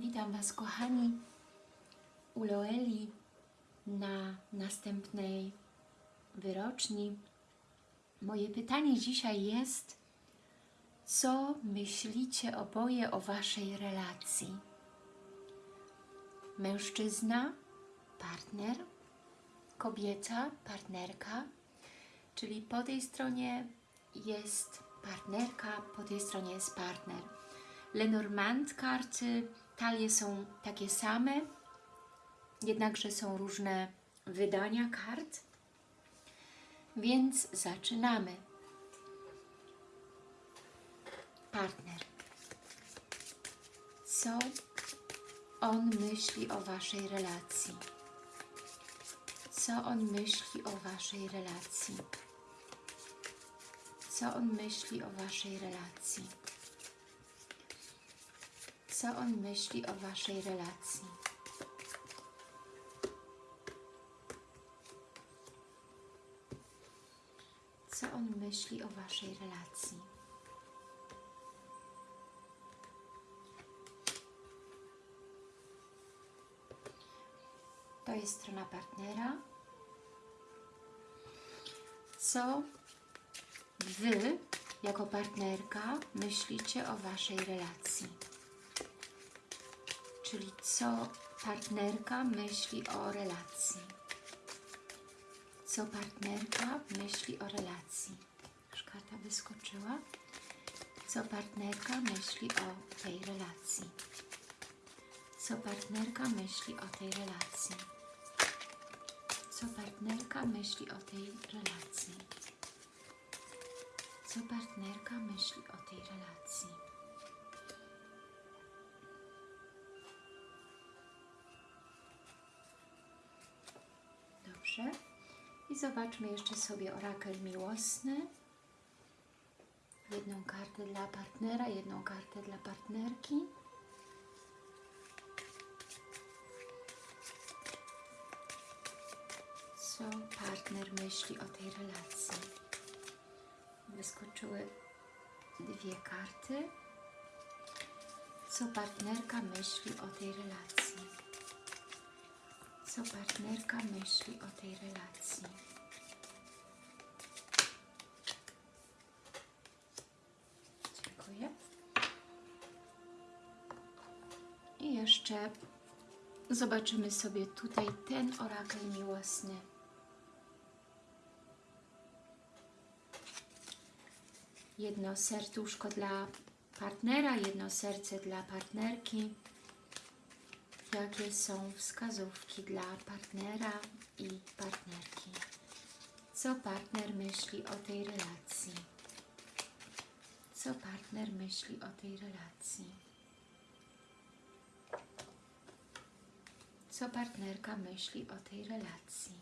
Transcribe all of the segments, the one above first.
Witam Was, kochani, u Loeli na następnej wyroczni. Moje pytanie dzisiaj jest, co myślicie oboje o Waszej relacji? Mężczyzna, partner, kobieta, partnerka, czyli po tej stronie jest partnerka, po tej stronie jest partner. Lenormand karty, talie są takie same, jednakże są różne wydania kart, więc zaczynamy. Partner. Co on myśli o Waszej relacji? Co on myśli o Waszej relacji? Co on myśli o Waszej relacji? Co on myśli o Waszej relacji? Co on myśli o Waszej relacji? To jest strona partnera. Co Wy, jako partnerka, myślicie o Waszej relacji? Czyli co partnerka myśli o relacji? Co partnerka myśli o relacji? Już wyskoczyła. Co partnerka myśli o tej relacji? Co partnerka myśli o tej relacji? Co partnerka myśli o tej relacji? Co partnerka myśli o tej relacji? I zobaczmy jeszcze sobie orakel miłosny. Jedną kartę dla partnera, jedną kartę dla partnerki. Co partner myśli o tej relacji? Wyskoczyły dwie karty. Co partnerka myśli o tej relacji? Co partnerka myśli o tej relacji? Dziękuję. I jeszcze zobaczymy sobie tutaj ten orakel miłosny. Jedno serduszko dla partnera, jedno serce dla partnerki. Jakie są wskazówki dla partnera i partnerki? Co partner myśli o tej relacji? Co partner myśli o tej relacji? Co partnerka myśli o tej relacji?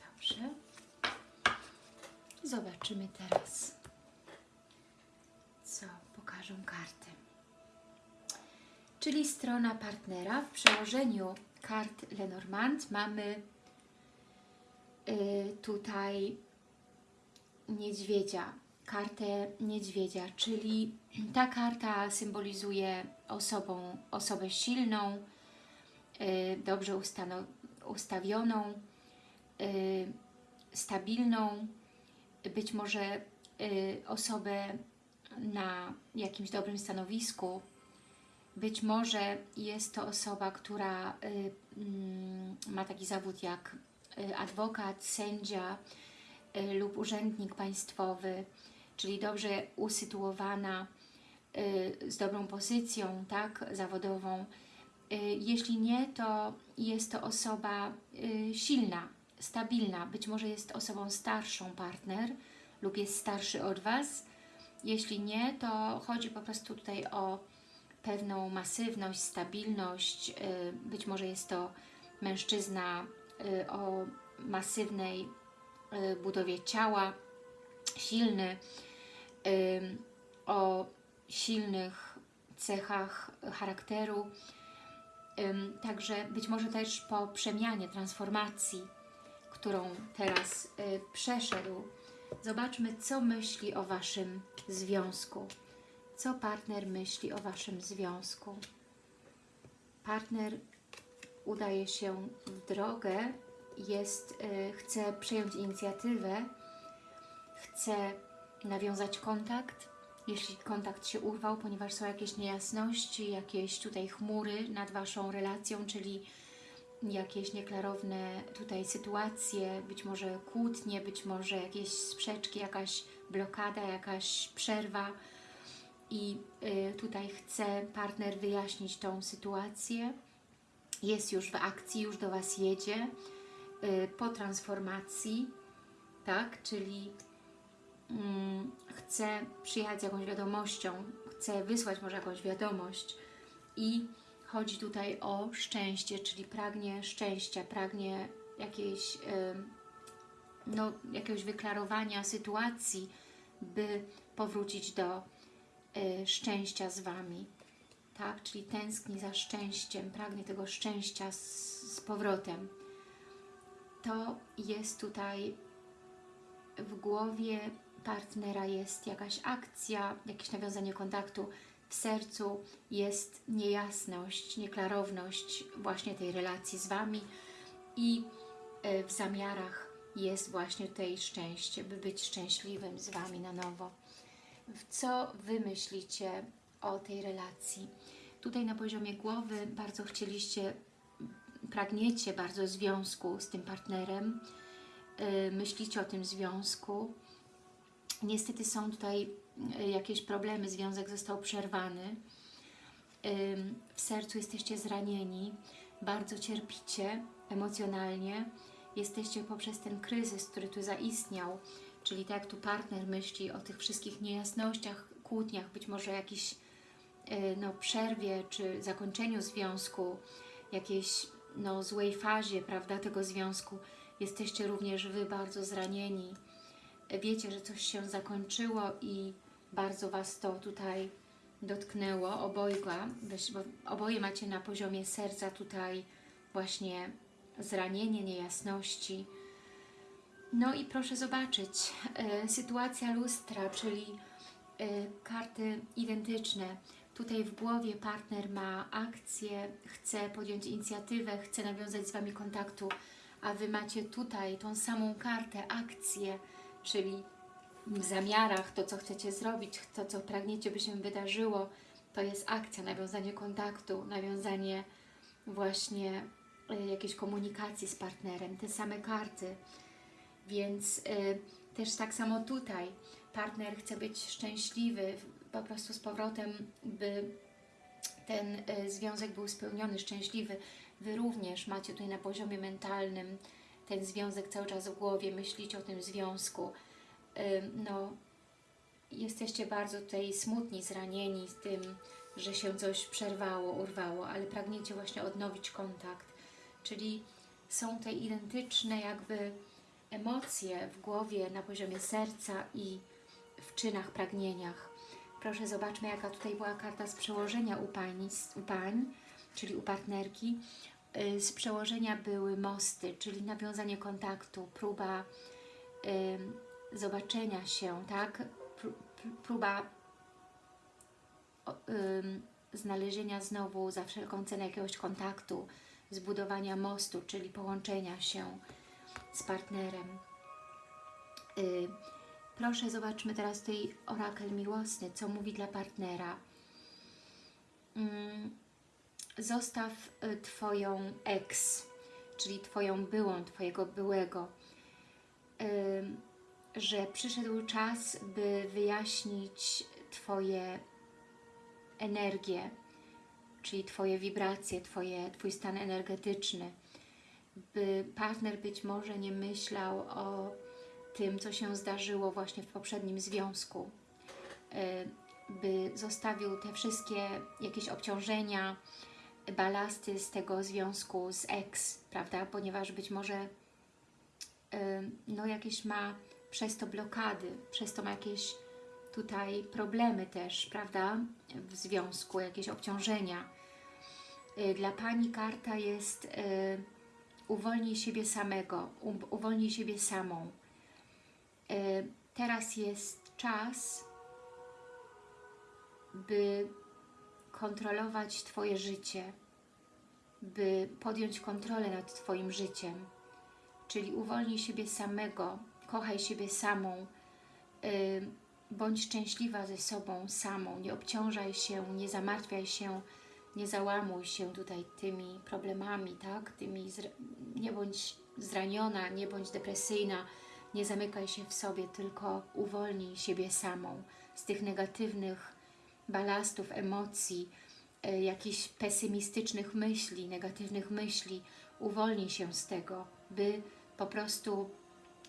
Dobrze. Zobaczymy teraz, co pokażą karty. Czyli strona partnera. W przełożeniu kart Lenormand mamy y, tutaj niedźwiedzia, kartę niedźwiedzia, czyli ta karta symbolizuje osobą, osobę silną, y, dobrze ustawioną, y, stabilną, być może osobę na jakimś dobrym stanowisku, być może jest to osoba, która y, mm, ma taki zawód jak y, adwokat, sędzia y, lub urzędnik państwowy, czyli dobrze usytuowana, z dobrą pozycją tak, zawodową. Jeśli nie, to jest to osoba silna, stabilna. Być może jest osobą starszą partner lub jest starszy od Was. Jeśli nie, to chodzi po prostu tutaj o pewną masywność, stabilność. y, Być może jest to mężczyzna y, o masywnej y, budowie ciała, silny, o silnych cechach charakteru. Także być może też po przemianie, transformacji, którą teraz przeszedł, zobaczmy, co myśli o Waszym związku. Co partner myśli o Waszym związku? Partner udaje się w drogę, jest, y, chce przejąć inicjatywę, chce nawiązać kontakt, jeśli kontakt się urwał, ponieważ są jakieś niejasności, jakieś tutaj chmury nad Waszą relacją, czyli jakieś nieklarowne tutaj sytuacje, być może kłótnie, być może jakieś sprzeczki, jakaś blokada, jakaś przerwa i y, tutaj chce partner wyjaśnić tą sytuację. Jest już w akcji, już do Was jedzie y, po transformacji, tak, czyli mm, chce przyjechać z jakąś wiadomością, chce wysłać może jakąś wiadomość i chodzi tutaj o szczęście, czyli pragnie szczęścia, pragnie jakiejś, no, jakiegoś wyklarowania sytuacji, by powrócić do szczęścia z Wami. Tak, czyli tęskni za szczęściem, pragnie tego szczęścia z, z powrotem. To jest tutaj w głowie partnera jest jakaś akcja, jakieś nawiązanie kontaktu, w sercu jest niejasność, nieklarowność właśnie tej relacji z Wami i w zamiarach jest właśnie tutaj szczęście, by być szczęśliwym z Wami na nowo. Co Wy myślicie o tej relacji? Tutaj na poziomie głowy bardzo chcieliście, pragniecie bardzo związku z tym partnerem, myślicie o tym związku. Niestety są tutaj jakieś problemy, związek został przerwany. W sercu jesteście zranieni, bardzo cierpicie emocjonalnie, jesteście poprzez ten kryzys, który tu zaistniał, czyli tak tu partner myśli o tych wszystkich niejasnościach, kłótniach, być może jakiejś no, przerwie czy zakończeniu związku, jakiejś no, złej fazie prawda, tego związku, jesteście również Wy bardzo zranieni. Wiecie, że coś się zakończyło i bardzo Was to tutaj dotknęło, obojga, bo oboje macie na poziomie serca tutaj właśnie zranienie, niejasności. No i proszę zobaczyć, e, sytuacja lustra, czyli e, karty identyczne. Tutaj w głowie partner ma akcję, chce podjąć inicjatywę, chce nawiązać z Wami kontaktu, a Wy macie tutaj tą samą kartę, akcję, czyli w zamiarach, to co chcecie zrobić, to co pragniecie, by się wydarzyło, to jest akcja, nawiązanie kontaktu, nawiązanie właśnie y, jakiejś komunikacji z partnerem, te same karty. Więc y, też tak samo tutaj partner chce być szczęśliwy, po prostu z powrotem, by ten y, związek był spełniony, szczęśliwy. Wy również macie tutaj na poziomie mentalnym ten związek cały czas w głowie, myślicie o tym związku, no, jesteście bardzo tutaj smutni, zranieni z tym, że się coś przerwało, urwało, ale pragniecie właśnie odnowić kontakt. Czyli są te identyczne jakby emocje w głowie, na poziomie serca i w czynach, pragnieniach. Proszę zobaczmy, jaka tutaj była karta z przełożenia u pań, u pań czyli u partnerki. Y, z przełożenia były mosty, czyli nawiązanie kontaktu, próba zobaczenia się, tak? Próba znalezienia znowu za wszelką cenę jakiegoś kontaktu, zbudowania mostu, czyli połączenia się z partnerem. Y, proszę, zobaczmy teraz tutaj orakel miłosny, co mówi dla partnera. Zostaw y, Twoją ex, czyli Twoją byłą, Twojego byłego że przyszedł czas, by wyjaśnić Twoje energię, czyli Twoje wibracje, Twoje, Twój stan energetyczny, by partner być może nie myślał o tym, co się zdarzyło właśnie w poprzednim związku, e, by zostawił te wszystkie jakieś obciążenia, balasty z tego związku z ex, prawda, ponieważ być może e, no jakieś ma przez to blokady, przez to ma jakieś tutaj problemy też, prawda, w związku, jakieś obciążenia. Y, dla Pani karta jest y, uwolnij siebie samego, uwolnij siebie samą. Y, teraz jest czas, by kontrolować Twoje życie, by podjąć kontrolę nad Twoim życiem, czyli uwolnij siebie samego, kochaj siebie samą, yy, bądź szczęśliwa ze sobą samą, nie obciążaj się, nie zamartwiaj się, nie załamuj się tutaj tymi problemami, tak? Tymi nie bądź zraniona, nie bądź depresyjna, nie zamykaj się w sobie, tylko uwolnij siebie samą z tych negatywnych balastów, emocji, y, jakichś pesymistycznych myśli, negatywnych myśli. Uwolnij się z tego, by po prostu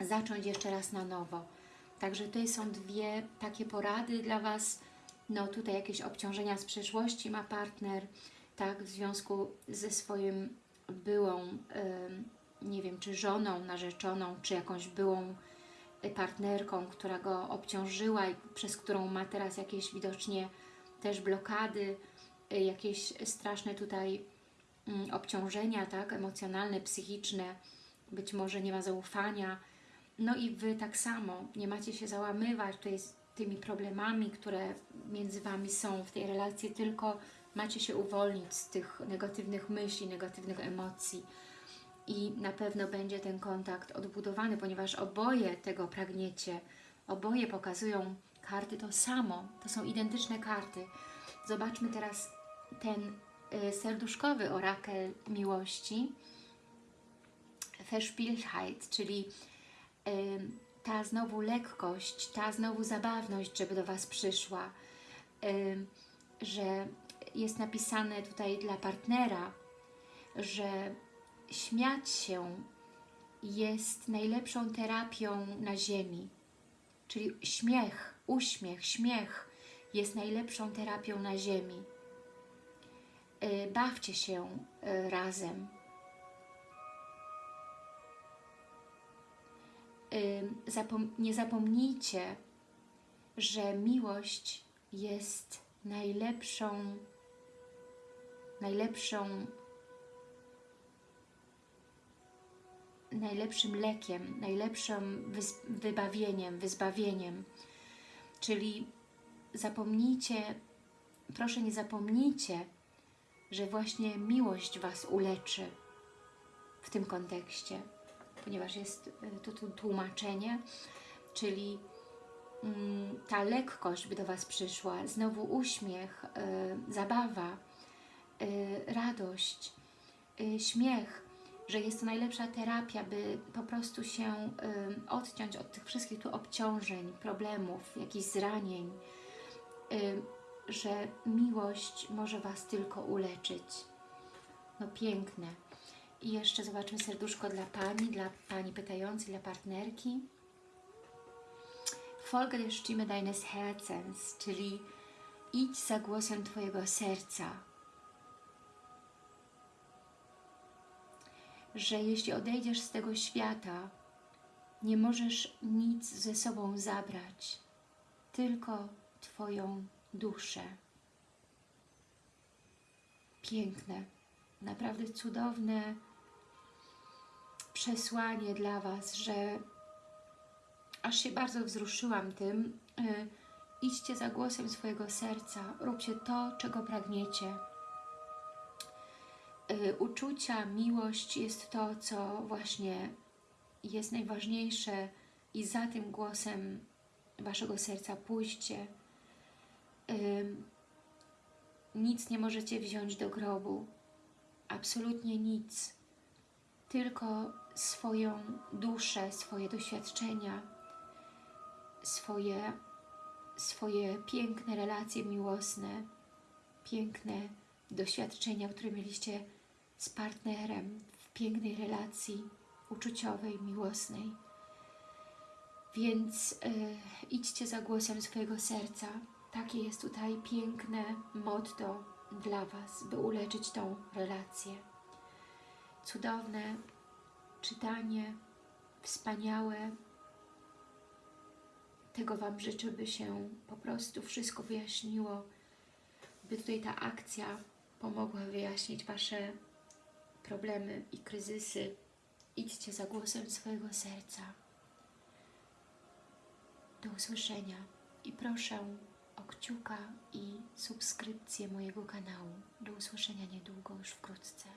zacząć jeszcze raz na nowo. Także tutaj są dwie takie porady dla Was. No tutaj jakieś obciążenia z przeszłości ma partner, tak, w związku ze swoim byłą, nie wiem, czy żoną, narzeczoną, czy jakąś byłą partnerką, która go obciążyła i przez którą ma teraz jakieś widocznie też blokady, y, jakieś straszne tutaj mm, obciążenia, tak, emocjonalne, psychiczne, być może nie ma zaufania, no i Wy tak samo, nie macie się załamywać tutaj z tymi problemami, które między Wami są w tej relacji, tylko macie się uwolnić z tych negatywnych myśli, negatywnych emocji. I na pewno będzie ten kontakt odbudowany, ponieważ oboje tego pragniecie, oboje pokazują karty to samo, to są identyczne karty. Zobaczmy teraz ten y, serduszkowy orakel miłości, Verspieltheit, czyli ta znowu lekkość, ta znowu zabawność, żeby do Was przyszła, że jest napisane tutaj dla partnera, że śmiać się jest najlepszą terapią na ziemi. Czyli śmiech, uśmiech, śmiech jest najlepszą terapią na ziemi. Y, bawcie się y, razem. Zapom nie zapomnijcie, że miłość jest najlepszą, najlepszą, najlepszym lekiem, najlepszym wybawieniem, wyzbawieniem. Czyli zapomnijcie, proszę nie zapomnijcie, że właśnie miłość Was uleczy w tym kontekście ponieważ jest tu, tu tłumaczenie, czyli mm, ta lekkość by do Was przyszła, znowu uśmiech, y, zabawa, y, radość, y, śmiech, że jest to najlepsza terapia, by po prostu się odciąć od tych wszystkich tu obciążeń, problemów, jakichś zranień, że miłość może Was tylko uleczyć. No piękne. I jeszcze zobaczmy serduszko dla Pani, dla Pani pytającej, dla partnerki. Folge der Stimme deines Herzens, czyli idź za głosem Twojego serca. Że jeśli odejdziesz z tego świata, nie możesz nic ze sobą zabrać, tylko Twoją duszę. Piękne, naprawdę cudowne przesłanie dla Was, że aż się bardzo wzruszyłam tym. Y, idźcie za głosem swojego serca, róbcie to, czego pragniecie. Y, uczucia, miłość jest to, co właśnie jest najważniejsze i za tym głosem Waszego serca pójście. Y, nic nie możecie wziąć do grobu. Absolutnie nic. Tylko swoją duszę, swoje doświadczenia, swoje, swoje piękne relacje miłosne, piękne doświadczenia, które mieliście z partnerem w pięknej relacji uczuciowej, miłosnej. Więc y, idźcie za głosem swojego serca. Takie jest tutaj piękne motto dla Was, by uleczyć tą relację. Cudowne czytanie, wspaniałe. Tego Wam życzę, by się po prostu wszystko wyjaśniło, by tutaj ta akcja pomogła wyjaśnić Wasze problemy i kryzysy. Idźcie za głosem swojego serca. Do usłyszenia i proszę o kciuka i subskrypcję mojego kanału. Do usłyszenia niedługo, już wkrótce.